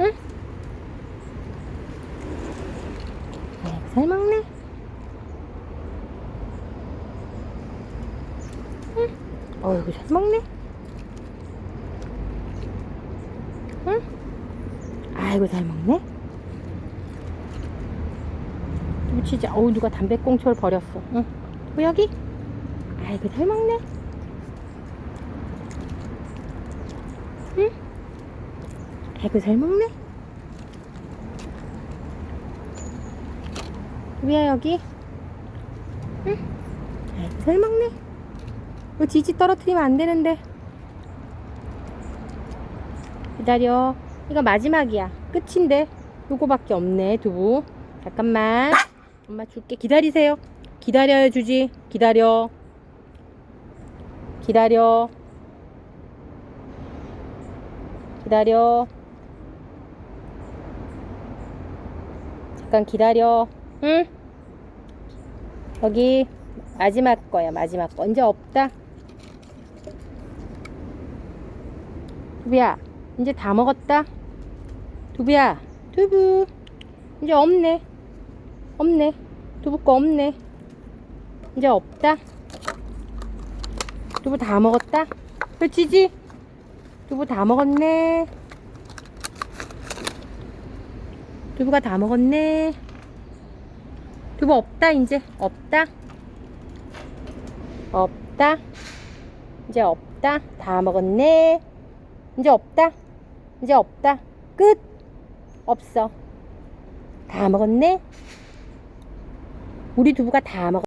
응? 아이고, 잘 먹네. 응? 어이구, 잘 먹네. 응? 아이고, 잘 먹네. 치즈, 어우, 누가 담배꽁초를 버렸어. 응? 두부 여기? 아이고, 잘 먹네. 응? 아이고, 잘 먹네. 두부야, 여기? 응? 아이고, 잘 먹네. 이거 지지 떨어뜨리면 안 되는데. 기다려. 이거 마지막이야. 끝인데. 요거밖에 없네, 두부. 잠깐만. 엄마 줄게. 기다리세요. 기다려요, 주지. 기다려. 기다려. 기다려. 잠깐 기다려. 응? 여기 마지막 거야, 마지막 거. 이제 없다. 두부야, 이제 다 먹었다. 두부야, 두부. 이제 없네. 없네. 두부 거 없네. 이제 없다. 두부 다 먹었다. 그치지? 두부 다 먹었네. 두부가 다 먹었네. 두부 없다, 이제. 없다. 없다. 이제 없다. 다 먹었네. 이제 없다. 이제 없다. 끝. 없어. 다 먹었네. 우리 두부가 다 먹었